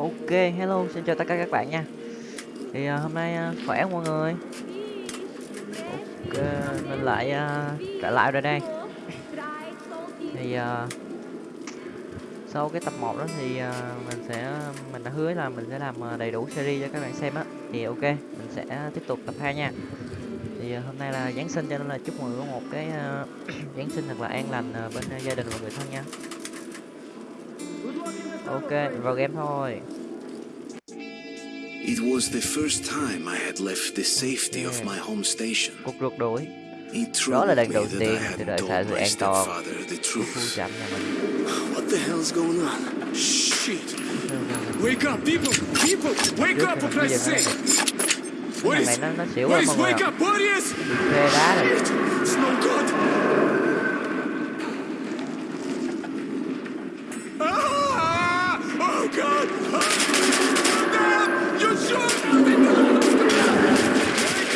Ok, hello, xin chào tất cả các bạn nha. Thì uh, hôm nay uh, khỏe không mọi người? Ok, mình lại uh, trở lại rồi đây. Thì uh, sau cái tập 1 đó thì uh, mình sẽ mình đã hứa là mình sẽ làm đầy đủ series cho các bạn xem á. Thì ok, mình sẽ tiếp tục tập 2 nha. Thì uh, hôm nay là Giáng sinh cho nên là chúc mọi người có một cái uh, Giáng sinh thật là an lành uh, bên uh, gia đình và người thân nha. Ok, vào game thôi It was the first time I had left the safety of my home station. Cuộc rượt đuổi Đó là lần đầu tiên tôi đợi told sự an toàn của khu trạm nhà mình What the hell's going on? Shit! Wake up, people! People! Wake up, for Christ's sake! lắm Boris, mọi người wake up! Boris! It's no good! Ah! Oh, God! Ah! Damn! You shoot! Wake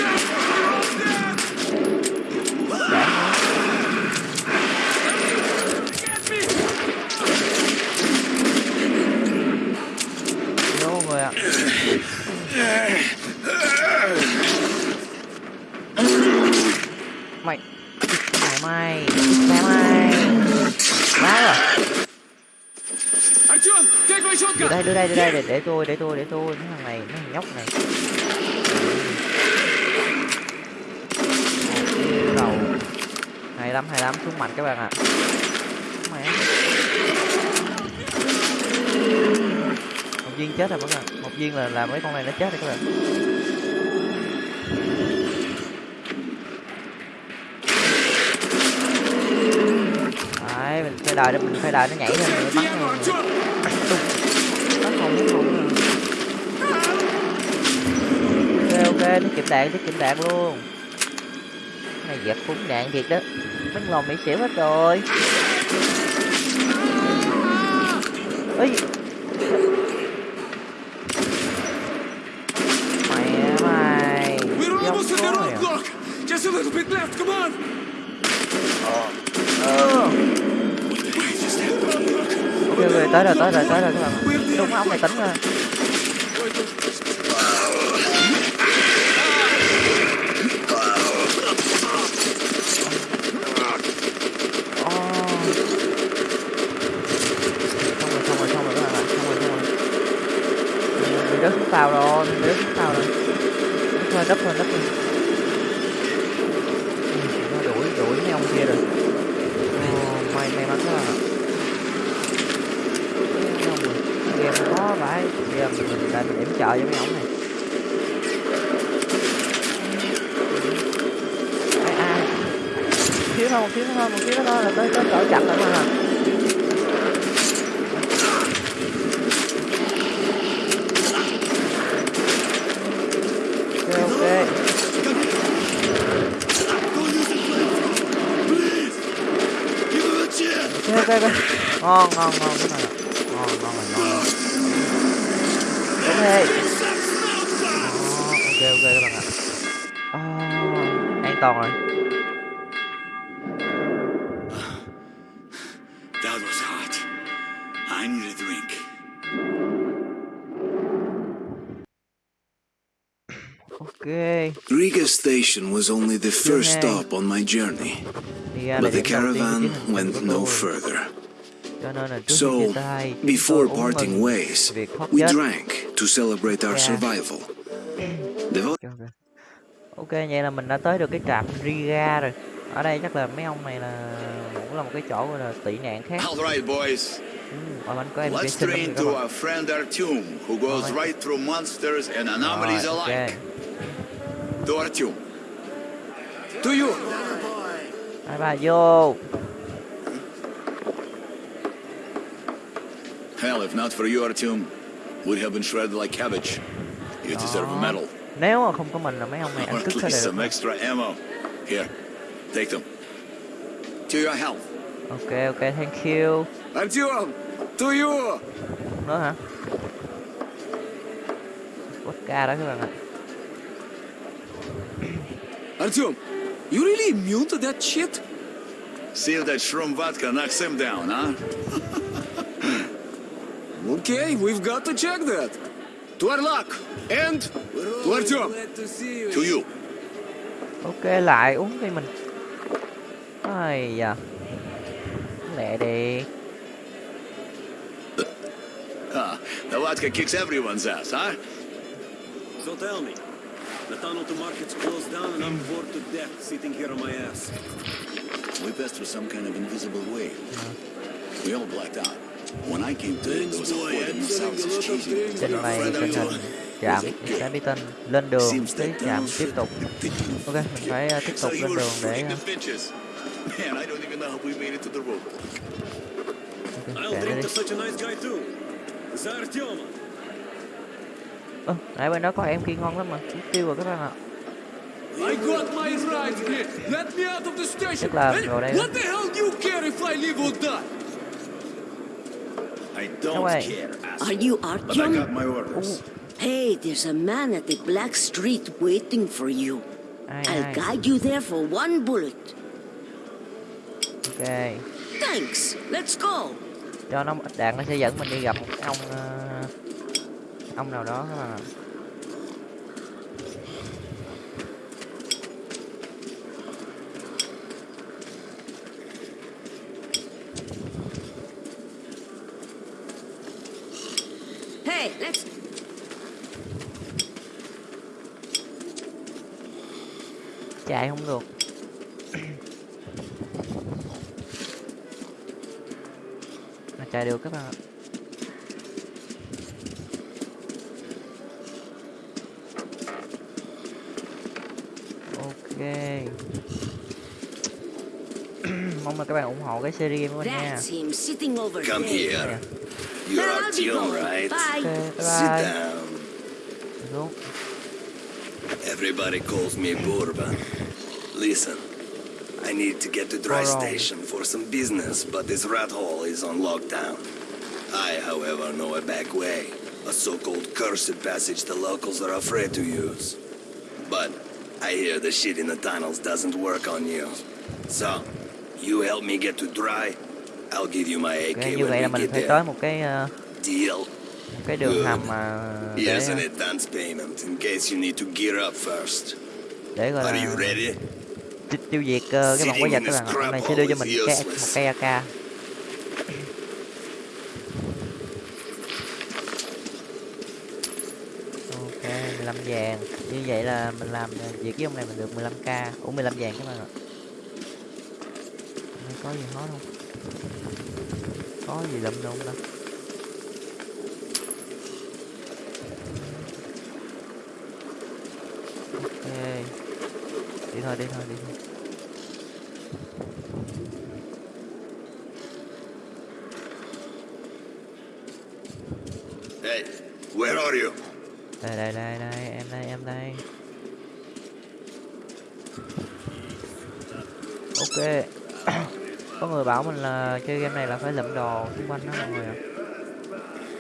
up! You're all dead! Get me! Vô mọi người ạ mày mày mày mày mày. Má rồi đưa đây đưa đây đưa đây để, để tôi để tôi để tôi. Mấy thằng này mấy thằng nhóc này. Đầu. Hay lắm hay lắm xuống mạnh các bạn ạ. Mẹ. Một viên chết rồi các bạn một viên là làm mấy con này nó chết rồi các bạn. Đấy mình phải đợi mình phải đợi nó nhảy lên để bắn Piano, bắn bắn ok ok nó kịp đạn nó kịp đạn luôn. Cái này giật phúng đạn thiệt đó. Bắn lòng bị xỉu hết rồi. Ấy mẹ mày We're dốc almost at the quá à. roadblock! Just a little bit left, come on! Ờ. ok ok tới rồi tới rồi tới rồi các bạn đúng ông này tính rồi Ờ. rồi xong rồi xong rồi các rồi xong rồi mình rớt tàu rồi mình rớt tàu rồi thôi đắp thôi đắp thôi đuổi đuổi mấy ông kia rồi oh, may may mắn quá à. Mấy ông này, game khó vậy bây giờ mình đang điểm chờ trợ cho mấy ông này. Ai ai? Thiếu thôi một thiếu thôi một thiếu thôi, là tới tới cỡ chặt rồi mà. Ok ok. Ok ok ok. Ngon ngon ngon, cái này đúng đi Ờ, ok ok các bạn ạ Ờ, an toàn rồi. That was hot. I need a drink. ok. Riga station was only the first stop on my journey, thì ra là but the điểm đầu tiên của caravan chuyến hành trình went no further. So, before parting ways, we drank to celebrate our survival. The ok vậy là mình đã tới được cái trạm Riga rồi ở đây chắc là mấy ông này là cũng là một cái chỗ là tị nạn khác All right, boys. Let's train to our friend Artyom, who goes Alright. right through monsters and anomalies alike. To Artyom. To you! hai ba vô Hell, if not for you, Artyom, we'd have been shredded like cabbage. You deserve a medal. nếu mà không có mình là mấy ông này ăn cứt least some extra ammo. Here, take them. To your health. ok ok thank you Artyom! To you! nữa hả vodka đó các bạn ạ Artyom, you really immune to that shit? See if that shroom vodka knocks him down, huh? Okay, we've got to check that. To our luck. And to Artyom. To you. ok lại uống đi mình ai da lẹ đi Ah, the vodka kicks everyone's ass, huh? So tell me, the tunnel to market's closed down and I'm bored to death sitting here on my ass. We passed through some kind of invisible way. We all blacked out. trên này tình hình chạm sẽ mỹ tinh lên đường tới chạm tiếp tục. ok mình phải ờ, tiếp tục lên đường để ờ, Ơ, okay, nãy bên đó có em kia ngon lắm mà, Chúng tiêu rồi các bạn ạ. Tức là vào đây What the hell do you care if I live or die? I don't way. care, Are you But I Artyom? got my orders. Hey, there's a man at the Black Street waiting for you. ai I'll ai guide you there for one bullet. ok Thanks. Let's go. cho nó đạn nó sẽ dẫn mình đi gặp một ông ờ, ông nào đó các Hey, let's. chạy không được. Mà chạy được các bạn ạ. Ok. Mong là các bạn ủng hộ cái series của mình nha That's him sitting over Come there. here. Then You're I'll be Artyom, right? ok Bye. bye Sit bye down. xuống Everybody calls me Bourbon. Listen, I need to get to Dry Station for some business, but this rat hole is on lockdown. I, however, know a back way. A so-called cursed passage the locals are afraid to use. But I hear the shit in the tunnels doesn't work on you. So, you help me get to Dry, I'll give you my AK ok như vậy là mình phải tới một cái ờ, Deal? một cái đường hầm mà để gear up first. để gọi là tiêu, diệt ờ, cái bọn quái vật các bạn này sẽ đưa cho mình cái một cây AK ok 15 vàng. Như vậy là mình làm ờ, việc với ông này mình được 15k ủa 15 vàng các bạn ạ. Có gì hot không có gì lụm đâu ta? Ok. Đi thôi đi thôi đi thôi. Hey, where are you? đây đây đây đây em đây em đây. Ok có người bảo mình là chơi game này là phải lượm đồ xung quanh đó mọi người ạ.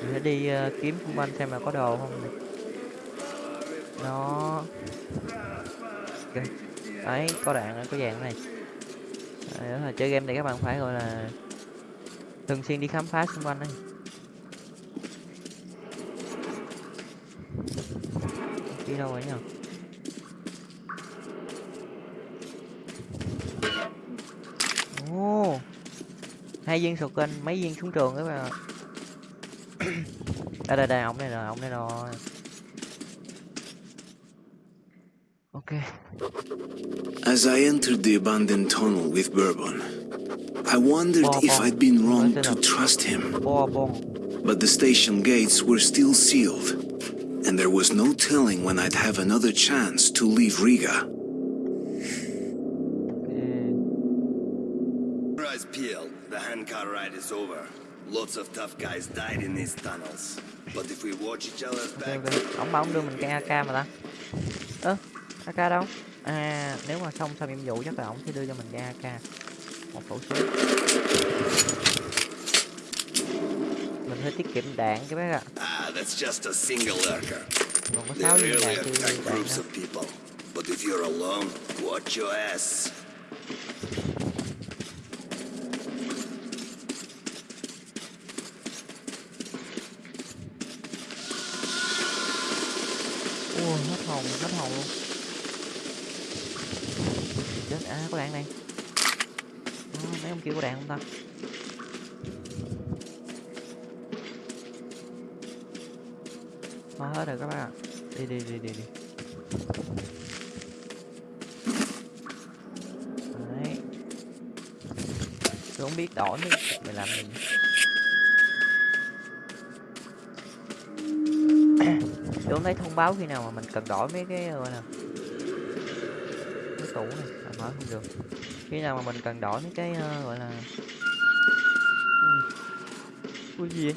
Mình sẽ đi uh, kiếm xung quanh xem là có đồ không này. đó. Okay. đấy có đạn có vàng này. Đấy, đó là chơi game này các bạn phải gọi là thường xuyên đi khám phá xung quanh đấy. Đi đâu rồi nhỉ? Hai viên sầu kênh mấy viên súng trường các bạn đây đây đây ổng đây rồi ổng đây rồi ok As I entered the abandoned tunnel with Bourbon, I wondered Wow, if wow. I'd been wrong Nice to trust him. bo bon But the station gates were still sealed, and there was no telling when I'd have another chance to leave Riga. Lots of tough guys died in these tunnels. But if we watch each other's back, bảo ổng đưa mình cái AK mà ta ơ AK đâu à nếu mà xong xong nhiệm vụ chắc là ổng sẽ đưa cho mình cái AK một khẩu súng mình hơi tiết kiệm đạn các bác ạ ah, that's just a single lurker. còn có They sáu viên rarely đạn thì đạn nữa. But if you're alone, watch your ass. ua hết hồn hết hồn luôn chết à có đạn này à, mấy đạn không ta? Nó hết rồi các bạn ạ. Đi đi đi đi đi. Đấy. Tôi không biết đổi mấy mày làm gì. Tôi không thấy thông báo khi nào mà mình cần đổi mấy cái gọi là cái tủ này. À, mở không được khi nào mà mình cần đổi mấy cái ờ, gọi là ui, ui gì vậy?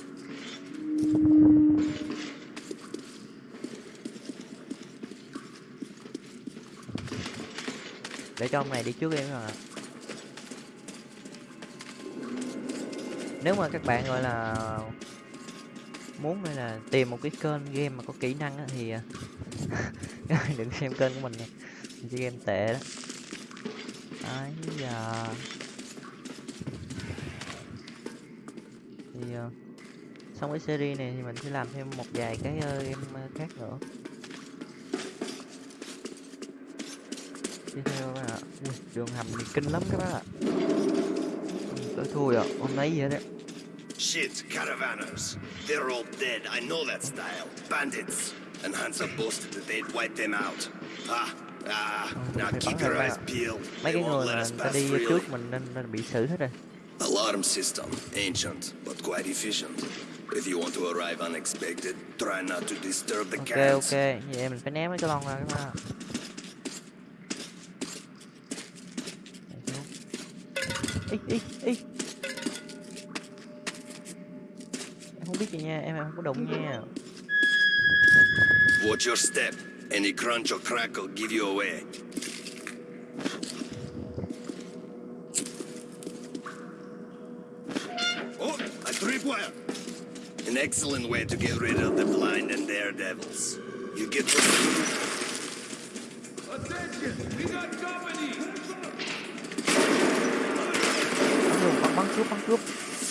Để cho ông này đi trước em rồi nếu mà các bạn gọi là muốn là tìm một cái kênh game mà có kỹ năng á, thì bạn đừng xem kênh của mình nha mình chơi game tệ đó ấy giờ thì uh, xong cái series này thì mình sẽ làm thêm một vài cái ờ, game ờ, khác nữa tiếp theo các bạn ạ Ui, đường hầm thì kinh lắm các bạn ạ tôi thua rồi hôm nay gì đấy Shit, caravanners. They're all dead, I know that style. Bandits. And Hansa boasted that they'd wipe them out. Ah, ah, now keep your eyes peeled. mấy cái người mà ta đi trước mình nên, nên bị xử hết rồi Alarm system, ancient, but quite efficient. If you want to arrive unexpected, try not to disturb the ok cans. ok vậy mình phải ném mấy cái lon ra các bạn ý ý ý em không biết gì nha em em không có đụng nha Watch your step. Any crunch or crack will give you away. Oh, a tripwire! An excellent way to get rid of the blind and daredevils. You get the... bắn luôn bắn bắn cướp bắn cướp mẹ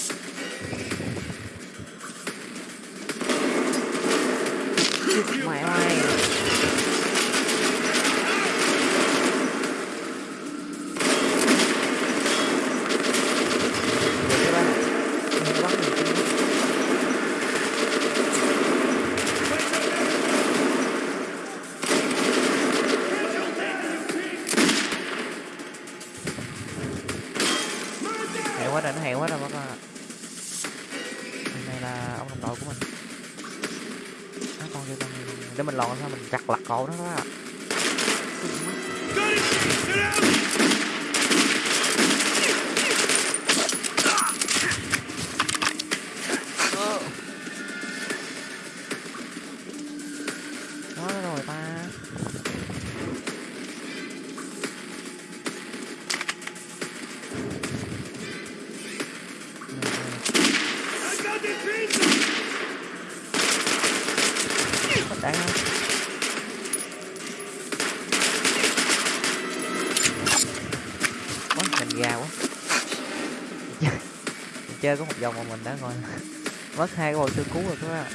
chơi có một vòng mà mình đã gọi Mất hai cái bộ sư cứu rồi các bạn.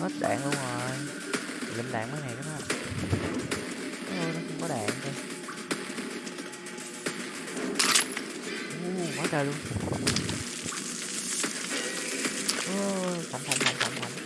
Hết đạn luôn rồi. Lụm đạn mấy này các bạn. Ôi, nó không có đạn kìa อู้, quá trời luôn. Ôi, thẳng thẳng thẳng thẳng thẳng.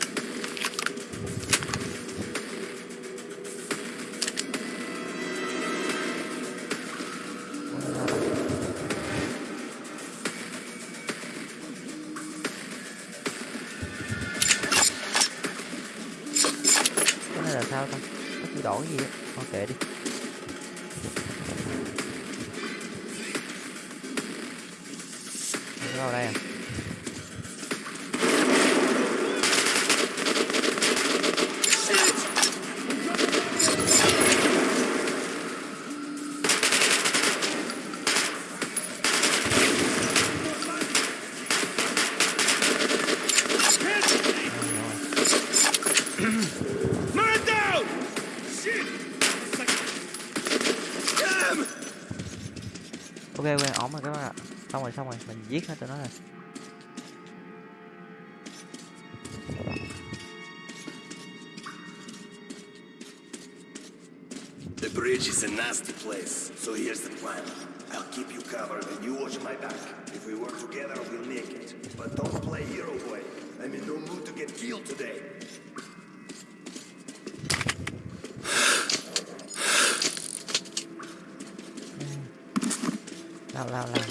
rồi xong rồi mình giết hết tụi nó rồi The bridge is a nasty place, so here's the plan. I'll keep you covered and you watch my back. If we work together, we'll make it. But don't play hero boy. I'm in no mood to get killed today. lao lao lao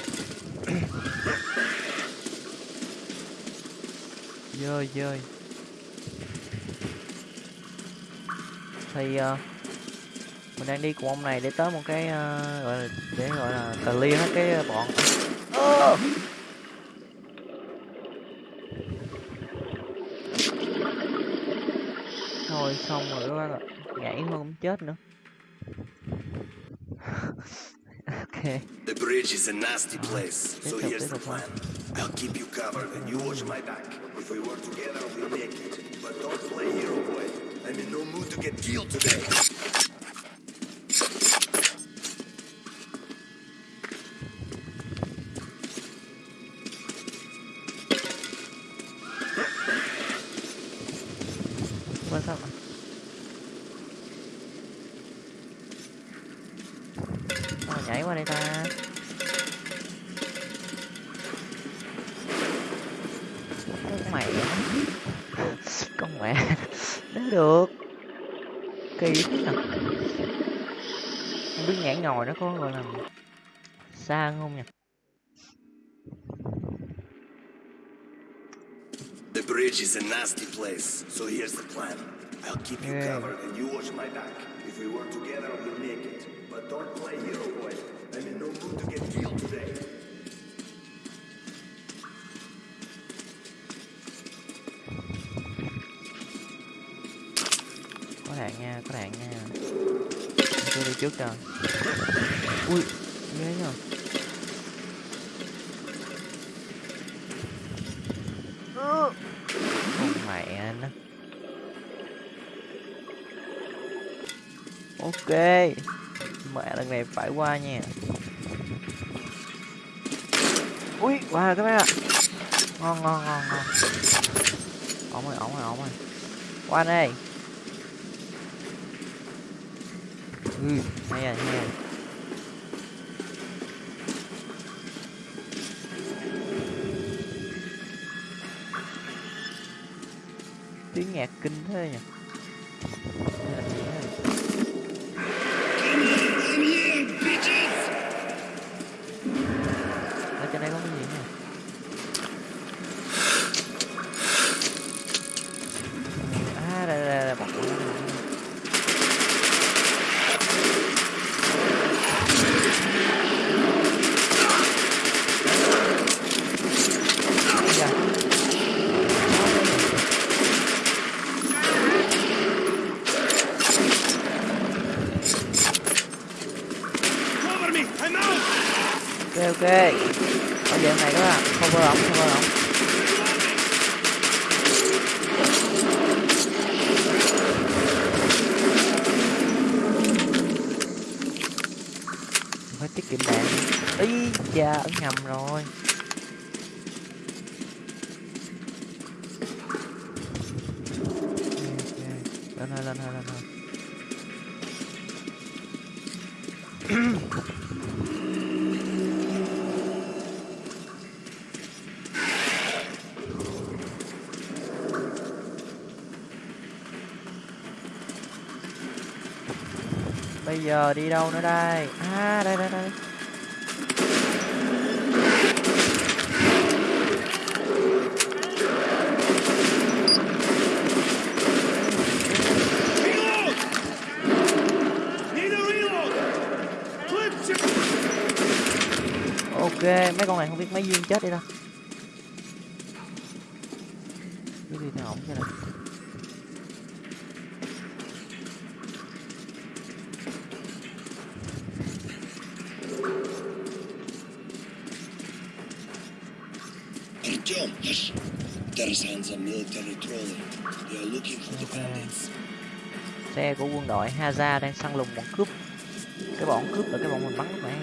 dơi dơi thì ờ, mình đang đi cùng ông này để tới một cái ờ, gọi là để gọi là clear hết cái bọn Ơ! thôi xong rồi các bạn ạ nhảy cũng chết nữa ok The bridge is a nasty place, so here's the plan. I'll keep you covered and you watch my back. We work together, we'll make it. But don't play hero boy. I'm in no mood to get killed today. Mẹ con mẹ nếu được kỳ thế nhỉ không biết nhảy ngồi nó có gọi là xa không nhỉ The bridge is a nasty place, so here's the plan. I'll keep you covered and you watch my back. If we work together, we'll make it. But don't play hero boy. I'm in no mood to get killed today. Các nha. Nha tôi đi trước rồi ui, ghê nhờ. Con mẹ nó. Ok. Mẹ lần này phải qua nha. Ui, qua rồi các bạn ạ. Ngon ngon ngon ngon. Ổn rồi ổn rồi ổn rồi. Qua đây. Ừ hay rồi hay rồi tiếng nhạc kinh thế nhỉ? Giờ đi đâu nữa đây? À đây đây đây. Ok, mấy con này không biết mấy viên chết đi đâu. Quân đội Haza đang săn lùng bọn cướp. Cái bọn cướp là cái bọn mình bắn lúc nãy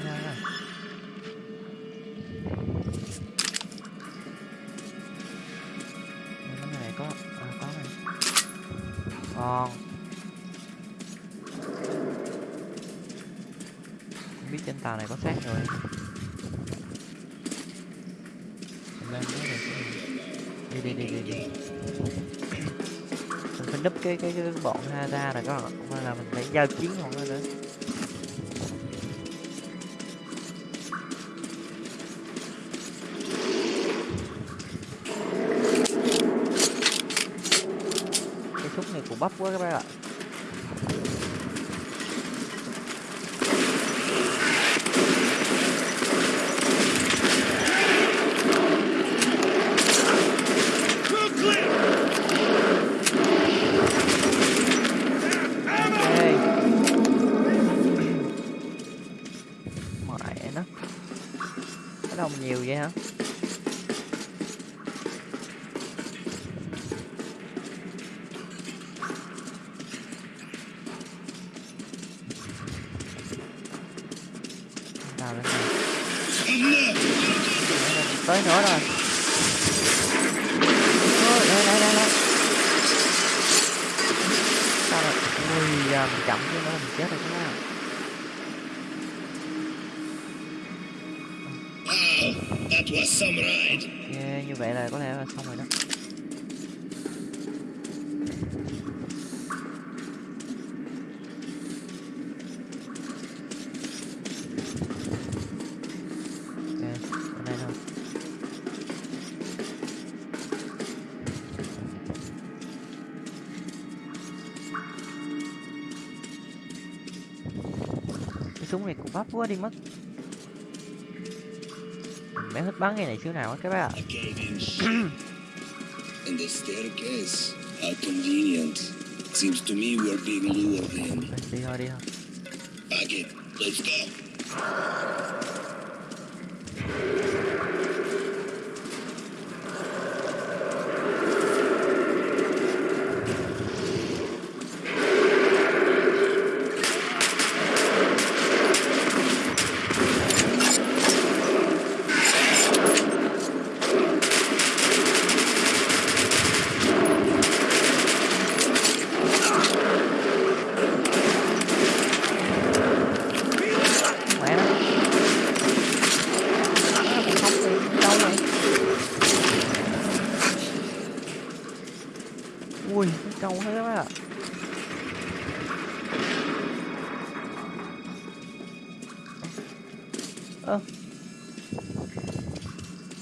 cái cái, cái bọn ha ra rồi bạn. Mà là mình phải giao chiến không nữa. Cái súng này cũng bắp quá các bạn ạ. Quá đi mất mẹ hết bắn cái này xíu nào á các bạn ạ and the staircase. How convenient. Seems to me we're being lured in. đi thôi đi thôi Pack it. Let's go. mẹ nó Nó cũng không thì đâu này ui cái trâu hết các bạn ạ ơ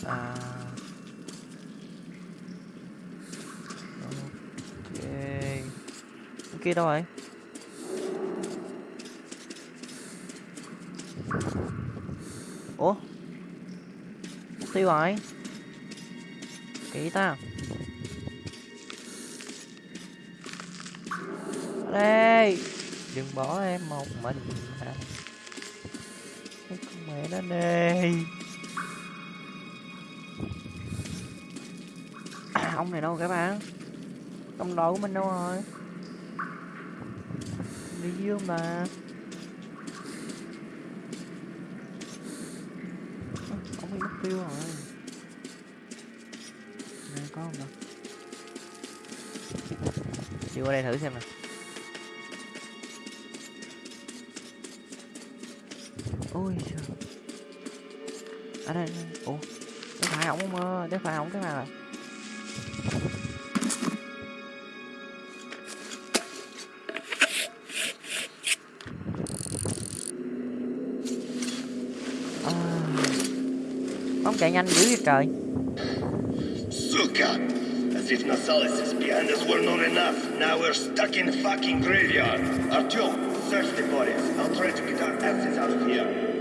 à ok cái đâu rồi. Ủa? Tiêu rồi kỹ ta. Đây đừng bỏ em một mình hả? Cái con mẹ nó nè. Ông này đâu các bạn công đội của mình đâu rồi? Đi mà. Không ông bị mất tiêu rồi. Này có không đâu đi qua đây thử xem nè. Ôi trời. Ở đây, đây. ủa để phải ổng không ơ để phải ổng cái nào? Ông chạy nhanh dữ vậy trời Suka! As if Nasalis' is behind us were not enough. Now we're stuck in fucking graveyard. Artyom, search the bodies. I'll try to get our asses out of here.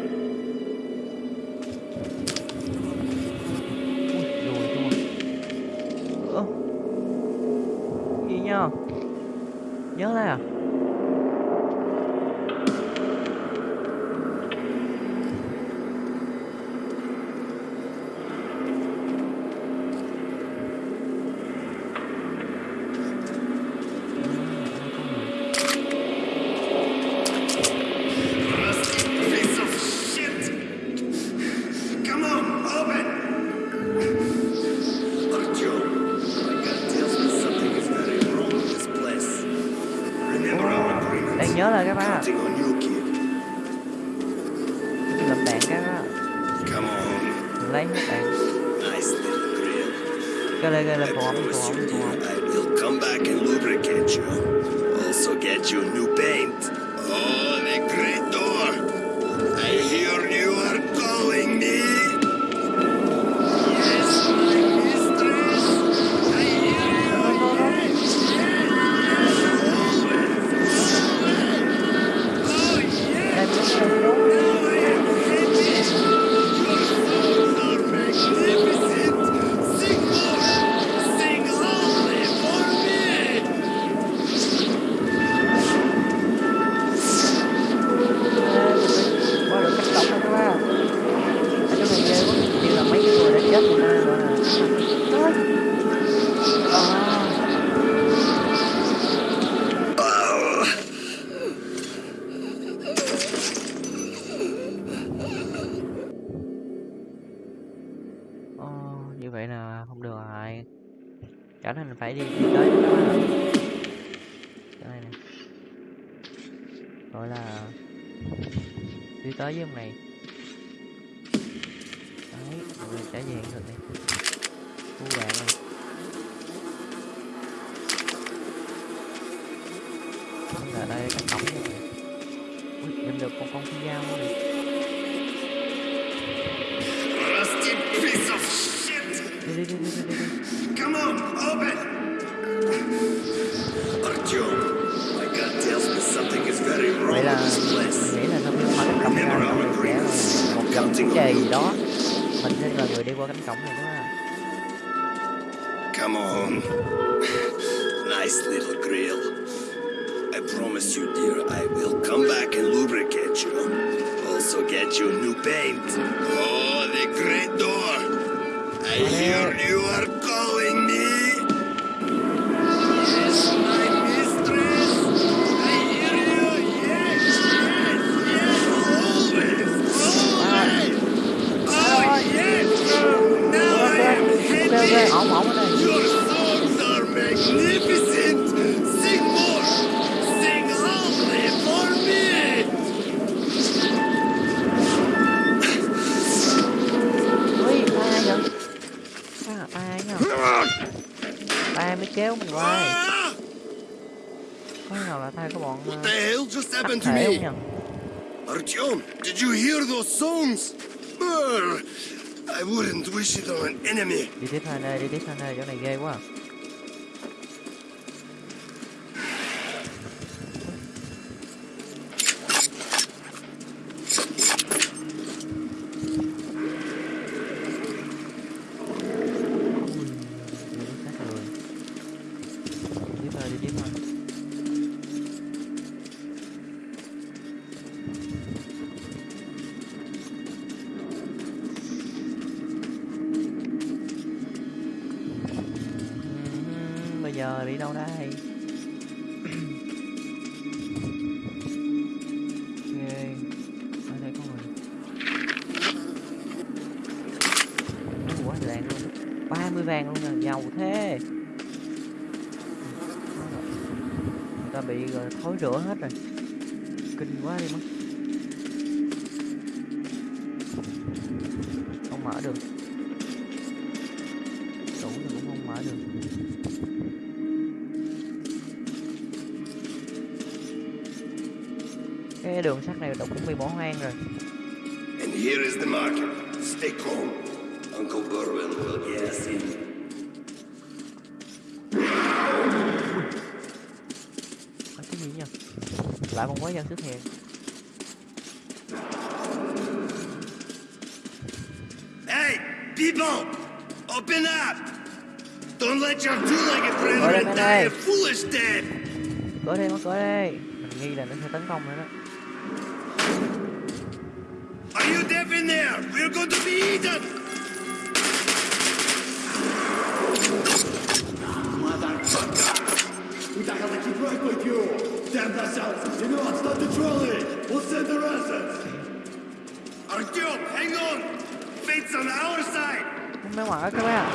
phải đi, đi tới đó chỗ này nè. Gọi là đi tới với ông này. Come on. nice little grill. She's an enemy. Đi tiếp hai nơi, đi tiếp hai nơi, chỗ này ghê quá. đầu thế. Người ta bị thối rửa hết rồi. Kinh quá đi mất. Không mở được. Đủ thì cũng không mở được. Cái đường sắt này đâu cũng bị bỏ hoang rồi. And here is the market. Stay calm. Uncle Berwin will get us. tại con quá dân xứ thiệt Hey, people, open up! Don't let your two-legged brethren die a foolish death! Tới đây, tới đây! Mình nghi là nó sẽ tấn công nữa đó. Are you deaf in there? We're going to be eaten! anh mới mở các bạn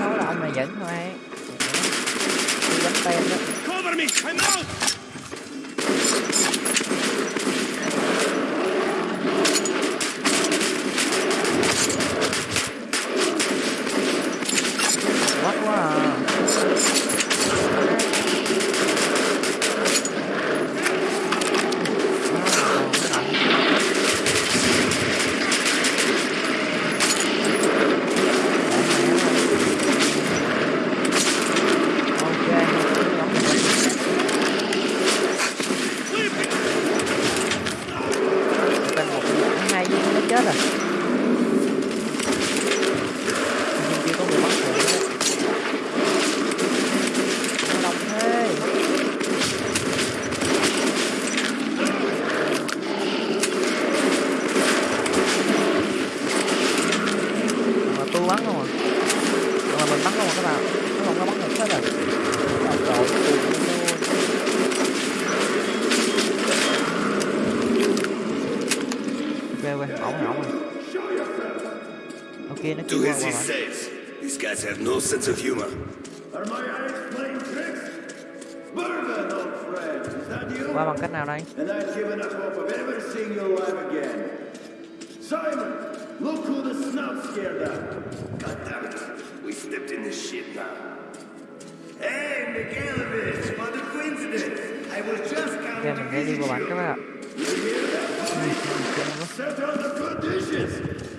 không là anh này dẫn thôi. Tôi đánh tên đó. Sense of humor. Are my eyes playing tricks? Bourbon, old friend, is that you? qua bằng cách nào đây And I've given up hope of ever seeing you alive again. Simon, look who the snout scared out. God damn it. We stepped in this shit now. Hey, Mikhailovich, what a coincidence. I was just ok counting mình sẽ đi qua bển các bạn ạ Set on the good dishes.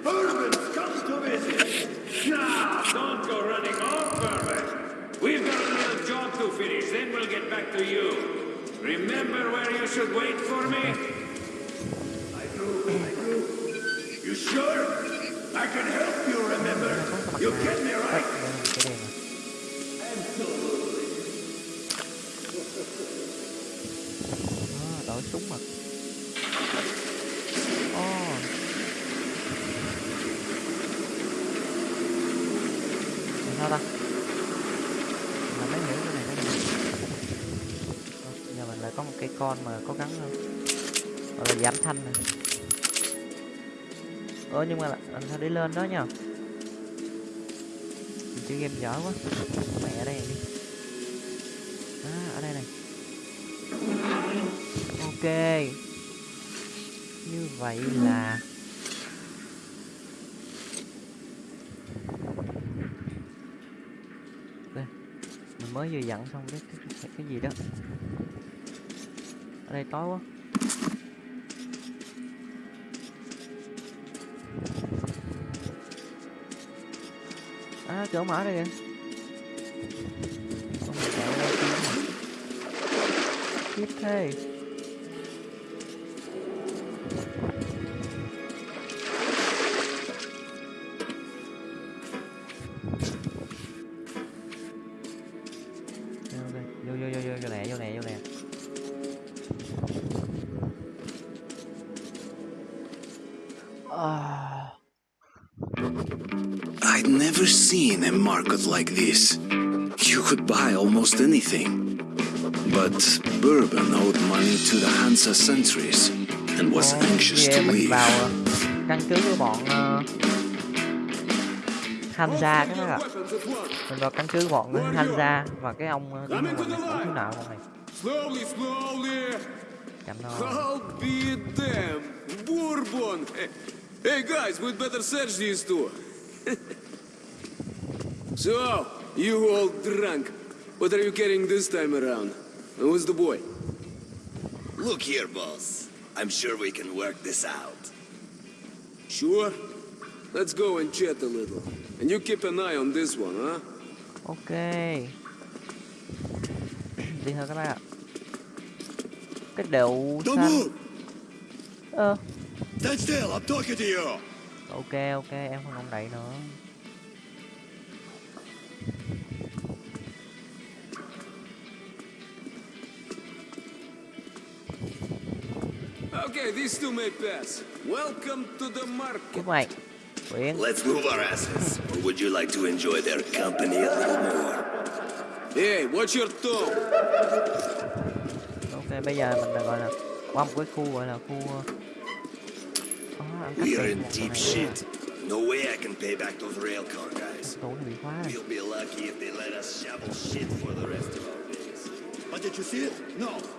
Bourbon's come to visit. Nah, don't go running off, Bourbon. We've got a little job to finish, then we'll get back to you. Remember where you should wait for me? I do, I do. You sure? I can help you remember. You get me right? Con mà có gắn không ờ, gọi là giảm thanh này ơ nhưng mà là- làm sao đi lên đó nha mình chơi game dở quá. Mẹ ở đây đi. À ở đây này. Ok. Như vậy là đây mình mới vừa dặn xong cái, cái, cái gì đó ở đây tối quá. À chỗ mở đây kìa. Không chạy ra kia. Tiếp thế. Seen a market like this. You could buy almost anything. But Bourbon owed money to the Hansa sentries and was anxious to leave. căn cứ của bọn uh, Hansa các bác ạ Weapons at mình vào căn cứ của bọn Hansa và cái ông uh, đi này ông thiếu nợ con này Slowly, slowly. chậm nó I'll be damned. Bourbon. Hey, hey, guys, we'd better search these two. So, you all drunk. What are you carrying this time around? And Who's the boy? Look here, boss. I'm sure we can work this out. Sure? Let's go and chat a little. And you keep an eye on this one, huh? ok đi thôi các bác ạ cái đầu Don't xanh ơ Stand still, I'm talking to you! ok ok em không động đậy nữa Okay, these two may pass. Welcome to the market. chúc mày Quyện Let's move our asses. Or would you like to enjoy their company a little more? Hey, watch your tone. ok bây giờ mình đã gọi là qua một cái khu gọi là khu ờ, có ăn cắp We're in deep này. shit. No way I can pay back those railcar guys. tủ này bị We'll be lucky if they let us shovel shit for the rest of our days. But did you see it? No.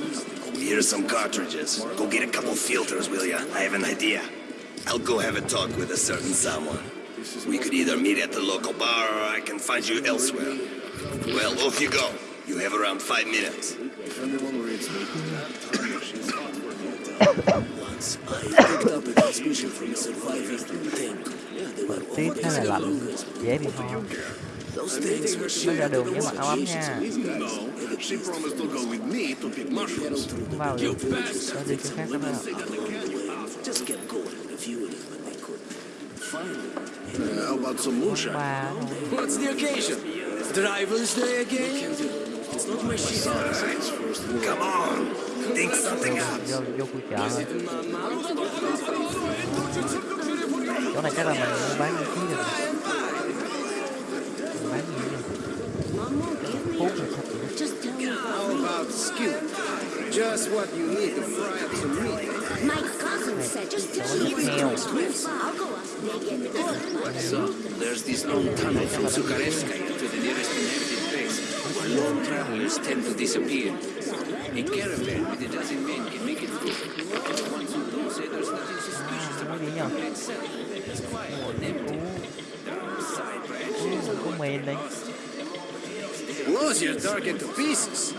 here's some cartridges. Go get a couple filters, will ya? I have an idea. I'll go have a talk with a certain someone. We could either meet at the local bar or I can find you elsewhere. Well, off you go. You have around five minutes. Once I picked up a transmission from a. They were Bây giờ đường với mặc áo ấm nha Vào đi Có gì chỗ khác các bạn How about some moonshine? What's the occasion? Driver's Day again? It's not my shit. Come on, think something up. Chỗ này chắc là mình bán How skill? Just what you need to fry up some meat. My cousin said just tell me where heo to go. I'll go up. They get good. Oh, so, there's this long tunnel from Zukarevskaya to the nearest inhabited place. Long travelers tend to disappear. A caravan with a dozen men can make it through. Once you don't say there's nothing suspicious about cái gì the itself. It's quiet and empty. There are side branches. Blows your target to pieces.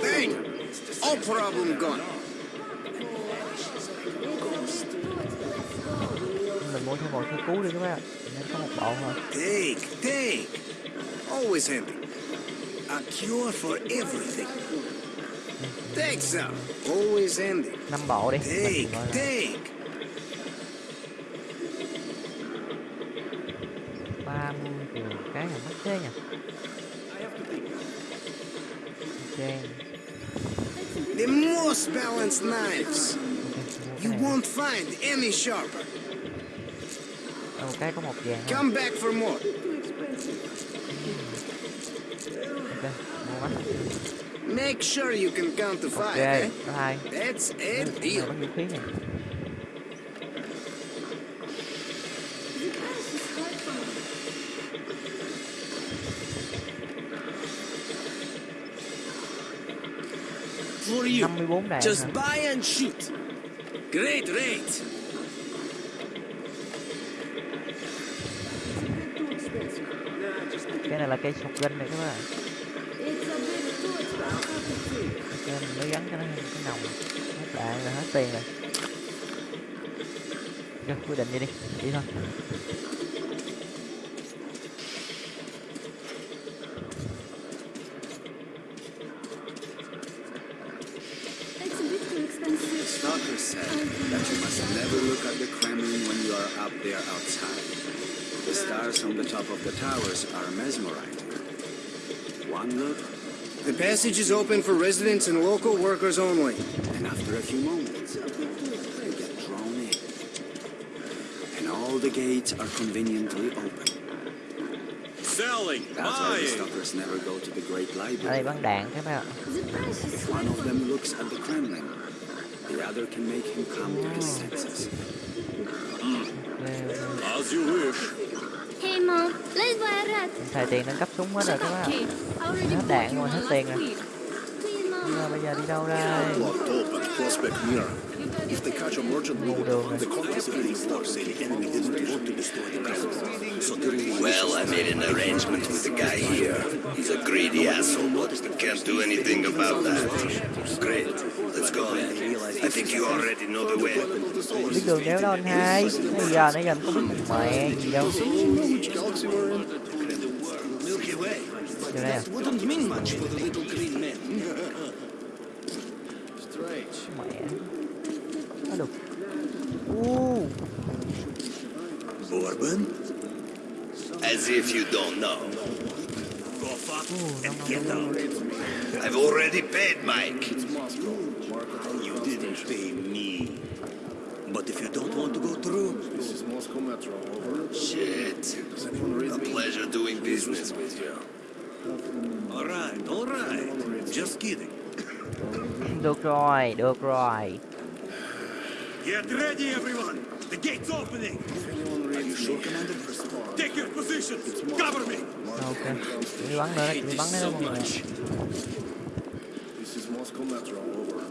Bang! All problem gone. mình mua thêm một cái cú đi các bạn nên có một bộ thôi Take, take. Always handy. A cure for everything. Take some. Always handy. năm bộ đi Take, take. ba mươi triệu cái là mất thế nhỉ balanced knives. You won't find any sharper. Ờ, một cái có một vàng. Come back for more. ok mua mắt Make sure you can count to five, eh? có hai That's a deal. Có vũ khí này For you. 54 đạn Just hả? buy and shoot. Great rate. cái này là cây shotgun này các bạn ok mình mới gắn cho nó cái nòng hết đạn rồi hết tiền rồi ok quyết định đi đi đi thôi The passage is open for residents and local workers only. and after a few moments, you get drawn in. And all the gates are conveniently open. Selling, That's why the buying. stalkers never go to the Great ở đây Library. bắn đạn các bạn If one of them looks at the Kremlin, the other can make him come to his senses. ok ok As you wish. Xài tiền nâng cấp súng hết rồi các bạn hết đạn rồi hết tiền rồi. Nhưng mà mom. bây giờ đi đâu đây Locked up at Prospect Mirror. If they catch a merchant boat, the confiscating force say the enemy didn't want to destroy the vessel. So during Well, I made an arrangement with the guy here. He's a greedy asshole, but can't do anything about that. Great. Let's go. I think you already know the way. biết đường đéo đâu anh hai bây giờ nãy giờ em có biết mình mẹ gì đâu which galaxy we're in? Milky Way. vô đây à Wouldn't mean much for the little green men. mẹ được u Bourbon? As if you don't know. Go fuck u and get out. I've already paid Mike. You didn't pay me. But if you don't want to go through, This is Moscow Metro. Over. Shit. Does anyone read A pleasure doing business with you. all right, all right. Just kidding. được rồi được rồi Get ready, everyone. The gate's opening. Are you sure, Commander? Take your positions. Cover me. ok đi bắn nữa đi bắn nữa mọi người This is Moscow Metro. Over.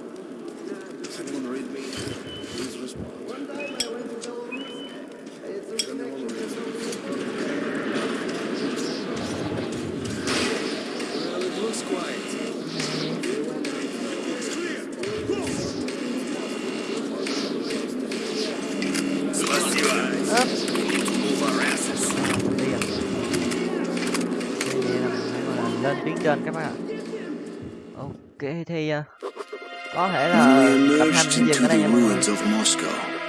Does anyone read me? Please respond. Có thể là We tập 2 emerged sẽ dừng ở đây nha mọi người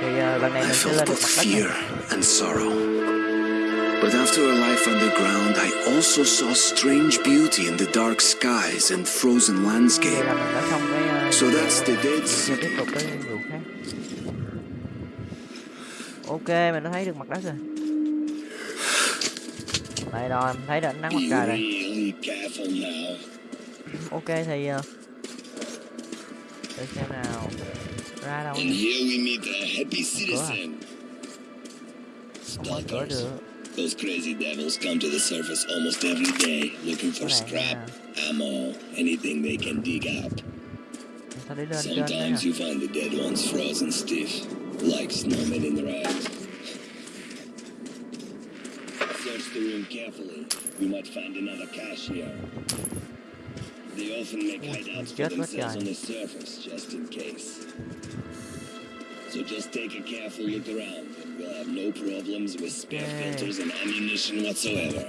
thì ờ, lần này mình sẽ lên mặt đất. But after a life underground, I also saw strange beauty in the dark skies and frozen landscape. ờ, So that's the dead sea. ok mình đã thấy được mặt đất rồi đây rồi mình thấy được ánh nắng mặt trời rồi ok thì ờ, để xem nào ra đâu And here we meet a happy citizen. mở Those crazy devils come to the surface almost every day looking for scrap, ammo, anything they can dig up. sao đi lên trên đấy Sometimes you find the dead ones frozen stiff, like snowmen in rags. Search the room carefully. You might find another cache here. They often make hideouts for themselves on the surface, just in case. So just take a careful look around, and we'll have no problems with spare filters and ammunition whatsoever.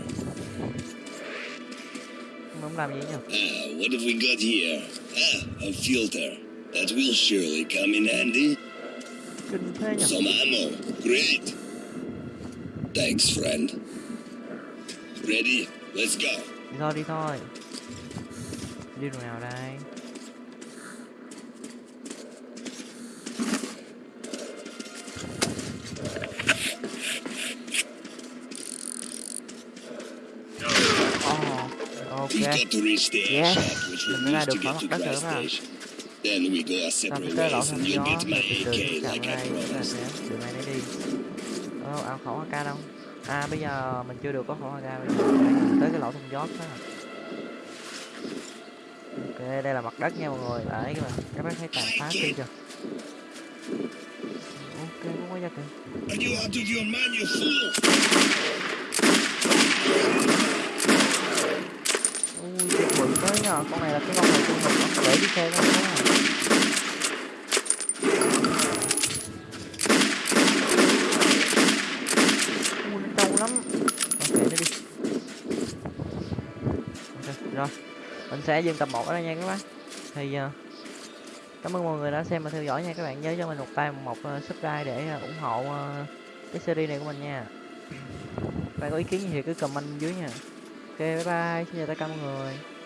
không làm gì nhỉ Ah, what have we got here? Ah, a filter. That will surely come in handy. kinh thế nhỉ Some ammo. Great. Thanks, friend. Ready? Let's go. đi thôi đi thôi đi đường nào đây? Ồ, ok. Yes. which Mình đã ra được khỏi mặt đất bạn Station. Then we go our separate ways, and gió get my AK like I promised. sẽ đường này đi. Ồ, ao khẩu AK đâu? À bây giờ mình chưa được có khẩu AK bây giờ tới cái lỗ thông gió đó đây, đây là mặt đất nha mọi người. Đấy các bạn các bác thấy tàn phá kia chưa ok không có ra kìa ui cái quỷ tới nhờ. Con này là cái con này con mình nó để đi xe nó đó ui nó trâu lắm ok nó đi ok rồi mình sẽ dừng tập 1 ở đây nha các bác. Thì uh, cảm ơn mọi người đã xem và theo dõi nha các bạn. Nhớ cho mình một like một uh, subscribe để uh, ủng hộ uh, cái series này của mình nha. Bạn có ý kiến gì thì cứ comment dưới nha. Ok bye bye. Xin chào tất cả mọi người.